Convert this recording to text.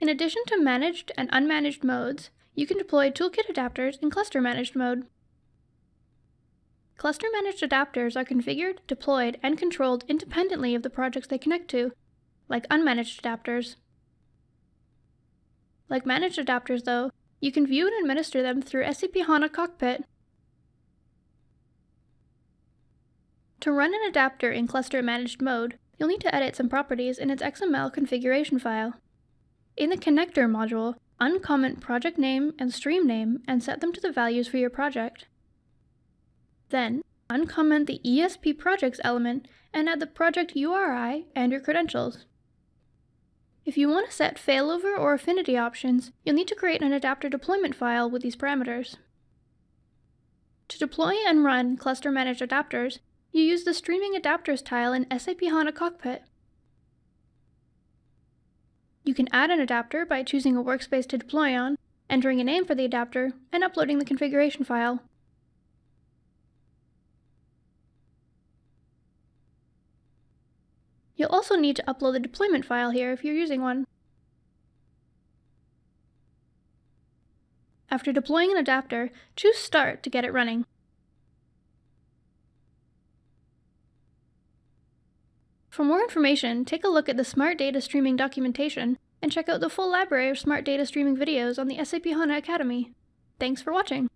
In addition to managed and unmanaged modes, you can deploy toolkit adapters in cluster managed mode. Cluster managed adapters are configured, deployed, and controlled independently of the projects they connect to, like unmanaged adapters. Like managed adapters, though, you can view and administer them through SAP HANA Cockpit. To run an adapter in cluster managed mode, you'll need to edit some properties in its XML configuration file. In the connector module, uncomment project name and stream name and set them to the values for your project. Then, uncomment the ESP projects element and add the project URI and your credentials. If you want to set failover or affinity options, you'll need to create an adapter deployment file with these parameters. To deploy and run cluster managed adapters, you use the Streaming Adapters tile in SAP HANA Cockpit. You can add an adapter by choosing a workspace to deploy on, entering a name for the adapter, and uploading the configuration file. You'll also need to upload the deployment file here if you're using one. After deploying an adapter, choose Start to get it running. For more information, take a look at the Smart Data Streaming documentation and check out the full library of Smart Data Streaming videos on the SAP HANA Academy. Thanks for watching!